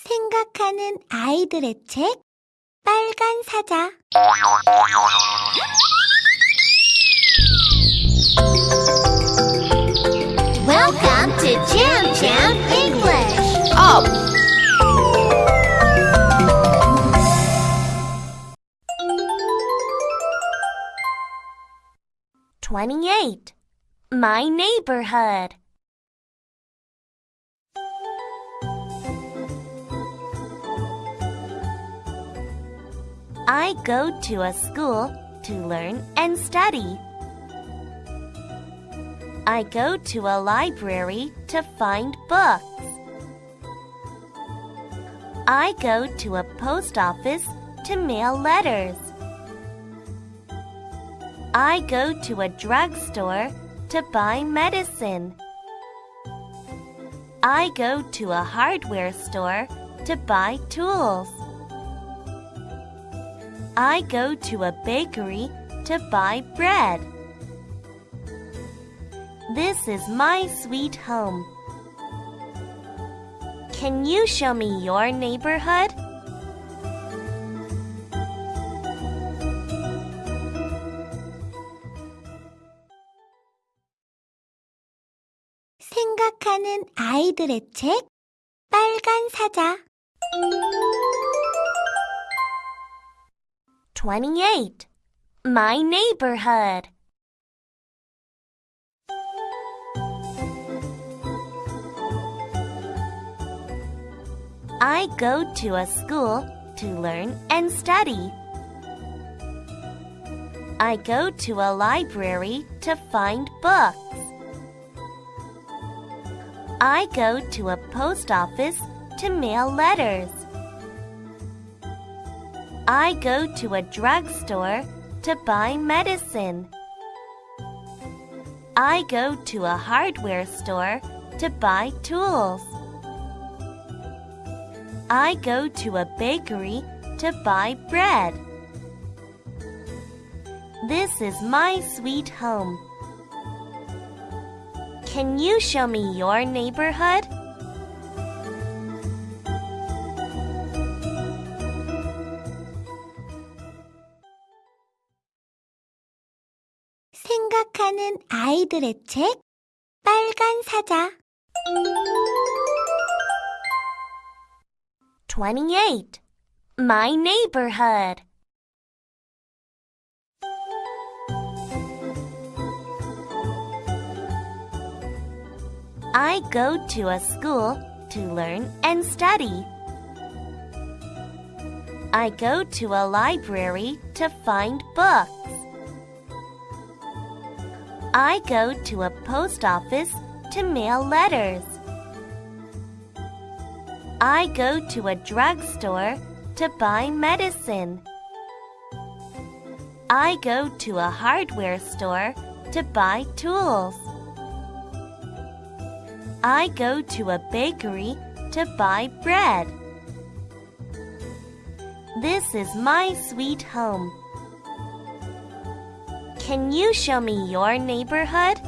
생각하는 아이들의 책 빨간 사자 Welcome to Jam Jam English. Up. Twenty-eight. My neighborhood. I go to a school to learn and study. I go to a library to find books. I go to a post office to mail letters. I go to a drugstore to buy medicine. I go to a hardware store to buy tools. I go to a bakery to buy bread. This is my sweet home. Can you show me your neighborhood? 생각하는 아이들의 책 빨간 사자 28. My neighborhood. I go to a school to learn and study. I go to a library to find books. I go to a post office to mail letters. I go to a drugstore to buy medicine. I go to a hardware store to buy tools. I go to a bakery to buy bread. This is my sweet home. Can you show me your neighborhood? 생각하는 아이들의 책 빨간 사자 28. My neighborhood. I go to a school to learn and study. I go to a library to find books. I go to a post office to mail letters. I go to a drugstore to buy medicine. I go to a hardware store to buy tools. I go to a bakery to buy bread. This is my sweet home. Can you show me your neighborhood?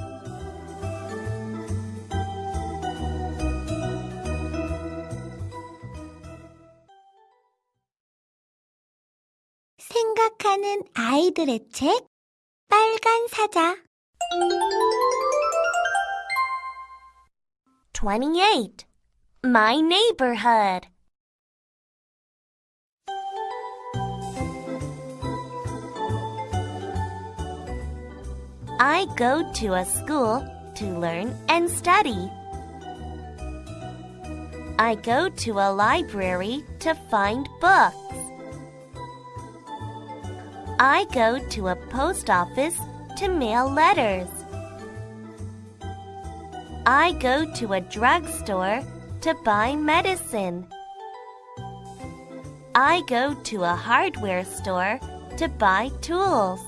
생각하는 아이들의 책 빨간 사자 28. My neighborhood. I go to a school to learn and study. I go to a library to find books. I go to a post office to mail letters. I go to a drugstore to buy medicine. I go to a hardware store to buy tools.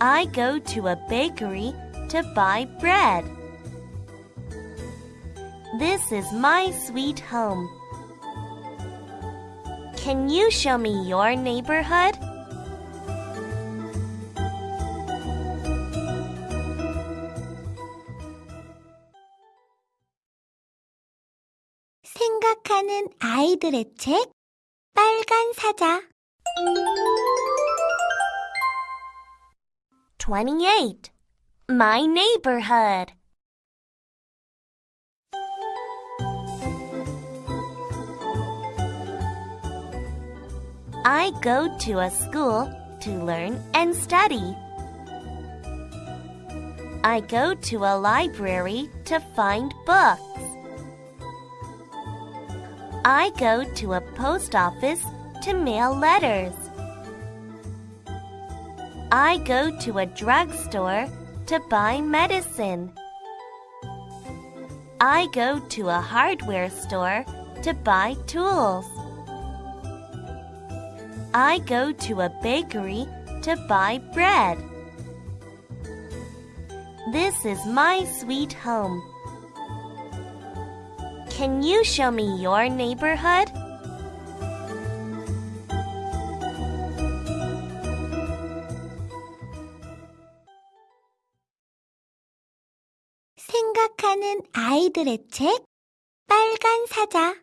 I go to a bakery to buy bread. This is my sweet home. Can you show me your neighborhood? 생각하는 아이들의 책 빨간 사자 28. My neighborhood. I go to a school to learn and study. I go to a library to find books. I go to a post office to mail letters. I go to a drugstore to buy medicine. I go to a hardware store to buy tools. I go to a bakery to buy bread. This is my sweet home. Can you show me your neighborhood? 생각하는 아이들의 책 빨간 사자